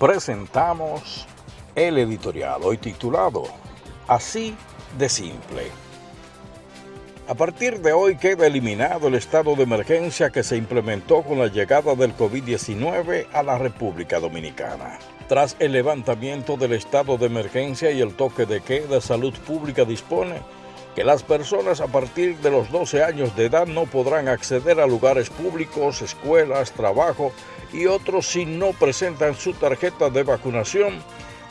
presentamos el editorial hoy titulado Así de simple. A partir de hoy queda eliminado el estado de emergencia que se implementó con la llegada del COVID-19 a la República Dominicana. Tras el levantamiento del estado de emergencia y el toque de queda, Salud Pública dispone que las personas a partir de los 12 años de edad no podrán acceder a lugares públicos, escuelas, trabajo y otros si no presentan su tarjeta de vacunación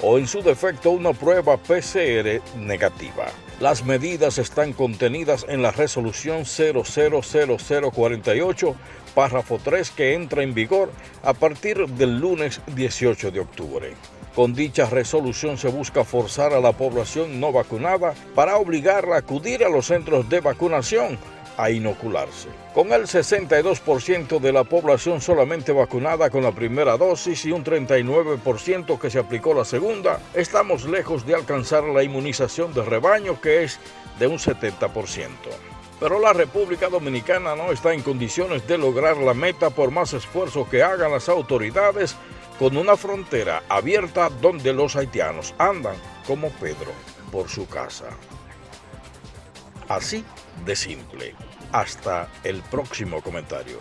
o en su defecto una prueba PCR negativa. Las medidas están contenidas en la resolución 000048, párrafo 3, que entra en vigor a partir del lunes 18 de octubre. Con dicha resolución se busca forzar a la población no vacunada para obligarla a acudir a los centros de vacunación a inocularse. Con el 62% de la población solamente vacunada con la primera dosis y un 39% que se aplicó la segunda, estamos lejos de alcanzar la inmunización de rebaño que es de un 70%. Pero la República Dominicana no está en condiciones de lograr la meta por más esfuerzo que hagan las autoridades con una frontera abierta donde los haitianos andan como Pedro por su casa. Así de simple. Hasta el próximo comentario.